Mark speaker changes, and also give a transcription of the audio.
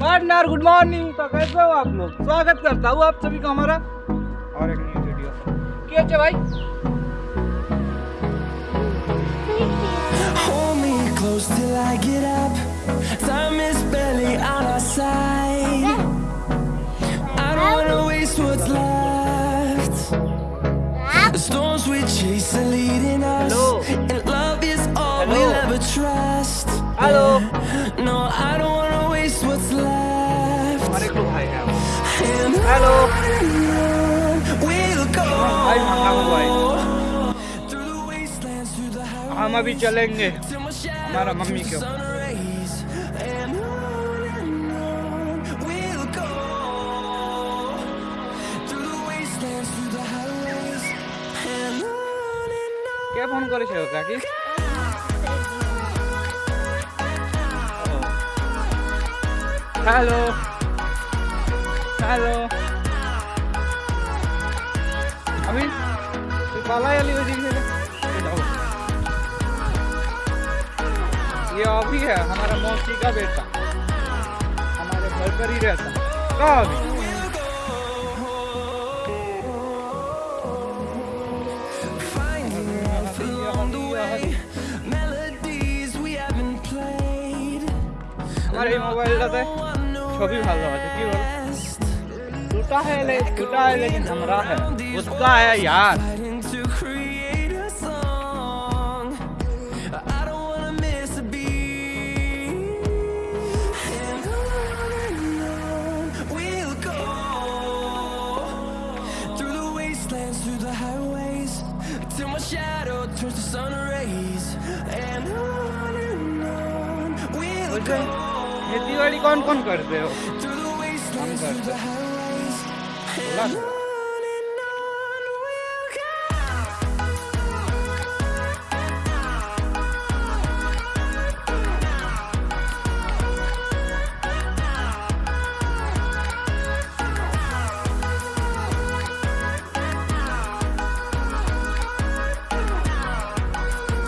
Speaker 1: Partner good morning तो कैसे हो आप लोग स्वागत करता हूँ आप सभी का हमारा और एक न्यू वीडियो क्या है भाई
Speaker 2: Hold me close till I get up. Time is barely on our side. I don't wanna waste what's left. The storms we chase are leading us,
Speaker 1: Hello.
Speaker 2: and love is all
Speaker 1: Hello.
Speaker 2: we'll ever trust.
Speaker 1: Hello.
Speaker 2: No, I don't wanna waste what's left.
Speaker 1: हमारे को भाई है
Speaker 2: And
Speaker 1: Hello.
Speaker 2: on we'll go.
Speaker 1: भाई मंगा हुआ भाई
Speaker 2: Through the wastelands, through the highways.
Speaker 1: हम अभी चलेंगे
Speaker 2: Till my shadow
Speaker 1: हमारा मम्मी
Speaker 2: turns
Speaker 1: क्यों
Speaker 2: to sun rays. And on and on we'll go. Through the wastelands, through the highways. And on and on.
Speaker 1: K phone করেছে কাকি hello hello अभी तू काला वाली वजह से ये जाओ ये अभी है हमारा मौसी का बेटा हमारे घर पर ही रहता कहाँ अभी
Speaker 2: Finding life along the way. Melodies we haven't played.
Speaker 1: আমার এই মোবাইলটাতে ছবি ভালো আছে কি বল टूटा है ले टूटा है लेकिन हमारा है उसका है यार.
Speaker 2: Till my shadow turns to sun rays. And on and on we'll go.
Speaker 1: खेती बाड़ी कौन कौन करते हो
Speaker 2: Through the wastelands, 那
Speaker 1: 是